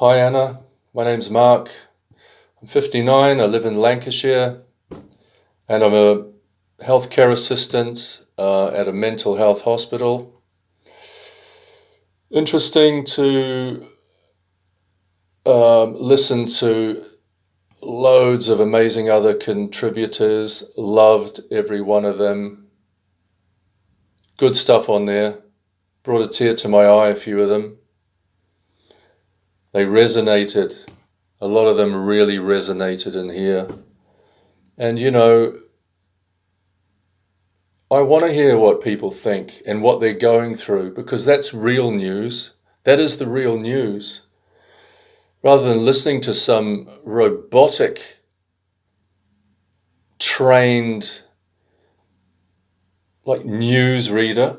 Hi Anna, my name's Mark. I'm 59, I live in Lancashire, and I'm a healthcare assistant uh, at a mental health hospital. Interesting to um, listen to loads of amazing other contributors, loved every one of them. Good stuff on there. Brought a tear to my eye, a few of them. They resonated. A lot of them really resonated in here. And you know, I want to hear what people think and what they're going through because that's real news. That is the real news. Rather than listening to some robotic, trained, like news reader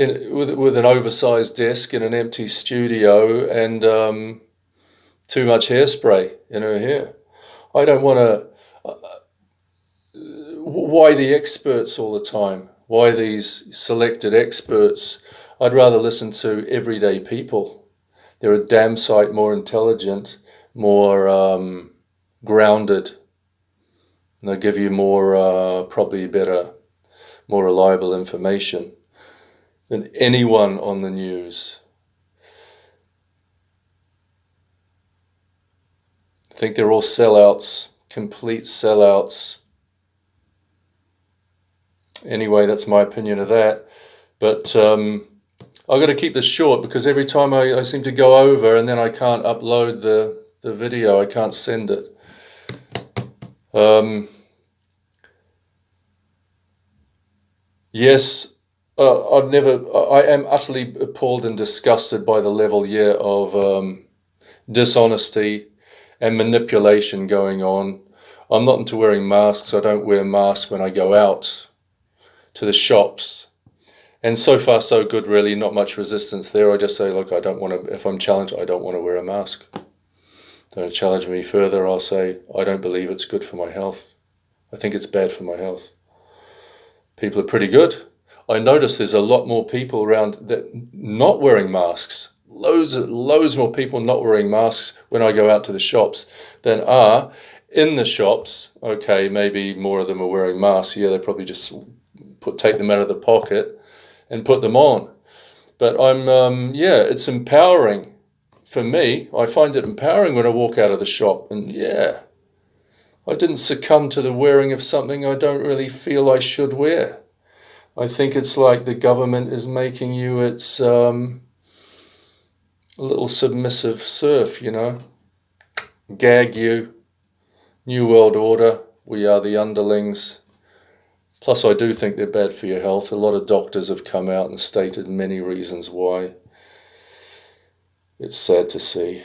in, with, with an oversized desk in an empty studio and um, too much hairspray in her hair. I don't want to. Uh, why the experts all the time? Why these selected experts? I'd rather listen to everyday people. They're a damn sight more intelligent, more um, grounded, and they'll give you more, uh, probably better, more reliable information than anyone on the news. I think they're all sellouts, complete sellouts. Anyway, that's my opinion of that. But um, I've got to keep this short because every time I, I seem to go over and then I can't upload the, the video, I can't send it. Um, yes, uh, I've never, I am utterly appalled and disgusted by the level here of um, dishonesty and manipulation going on. I'm not into wearing masks. I don't wear masks when I go out to the shops. And so far, so good, really. Not much resistance there. I just say, look, I don't want to, if I'm challenged, I don't want to wear a mask. Don't challenge me further. I'll say, I don't believe it's good for my health. I think it's bad for my health. People are pretty good. I notice there's a lot more people around that not wearing masks. Loads, loads more people not wearing masks when I go out to the shops than are in the shops. Okay, maybe more of them are wearing masks. Yeah, they probably just put take them out of the pocket and put them on. But I'm, um, yeah, it's empowering for me. I find it empowering when I walk out of the shop, and yeah, I didn't succumb to the wearing of something I don't really feel I should wear. I think it's like the government is making you its um, little submissive serf, you know. Gag you. New World Order. We are the underlings. Plus, I do think they're bad for your health. A lot of doctors have come out and stated many reasons why. It's sad to see.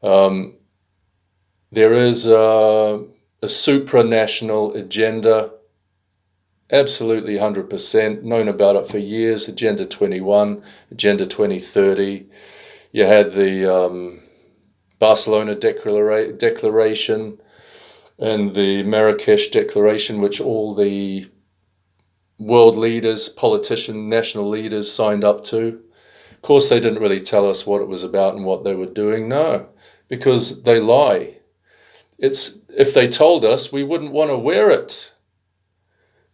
Um, there is a, a supranational agenda absolutely 100%, known about it for years, Agenda 21, Agenda 2030. You had the um, Barcelona Declara Declaration and the Marrakesh Declaration, which all the world leaders, politicians, national leaders signed up to. Of course, they didn't really tell us what it was about and what they were doing. No, because they lie. It's if they told us, we wouldn't want to wear it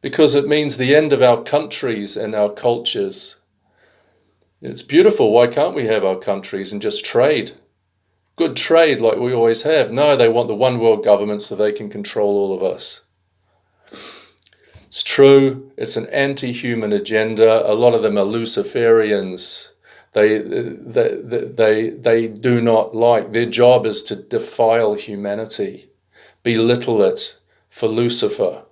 because it means the end of our countries and our cultures. It's beautiful. Why can't we have our countries and just trade? Good trade like we always have. No, they want the one world government so they can control all of us. It's true, it's an anti human agenda. A lot of them are Luciferians. They, they, they, they do not like, their job is to defile humanity, belittle it for Lucifer.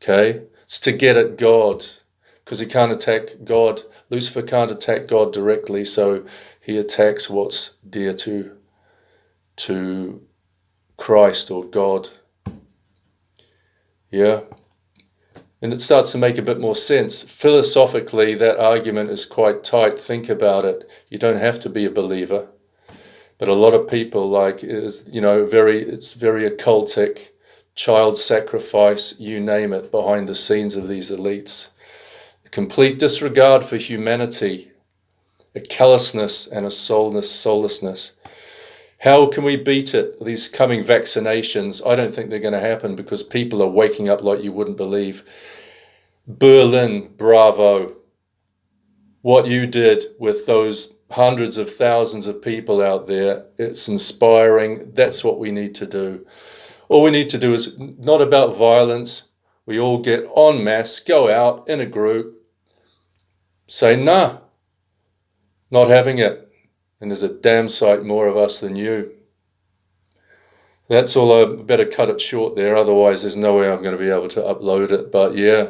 Okay? It's to get at God because he can't attack God. Lucifer can't attack God directly, so he attacks what's dear to, to Christ or God. Yeah? And it starts to make a bit more sense. Philosophically, that argument is quite tight. Think about it. You don't have to be a believer. But a lot of people like is you know very it's very occultic child sacrifice, you name it, behind the scenes of these elites. A complete disregard for humanity, a callousness and a soulless, soullessness. How can we beat it? These coming vaccinations, I don't think they're going to happen because people are waking up like you wouldn't believe. Berlin, bravo. What you did with those hundreds of thousands of people out there, it's inspiring. That's what we need to do. All we need to do is not about violence. We all get en masse, go out in a group, say, nah, not having it. And there's a damn sight more of us than you. That's all. I better cut it short there. Otherwise, there's no way I'm going to be able to upload it. But yeah,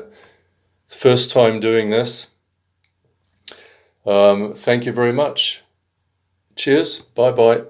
first time doing this. Um, thank you very much. Cheers. Bye bye.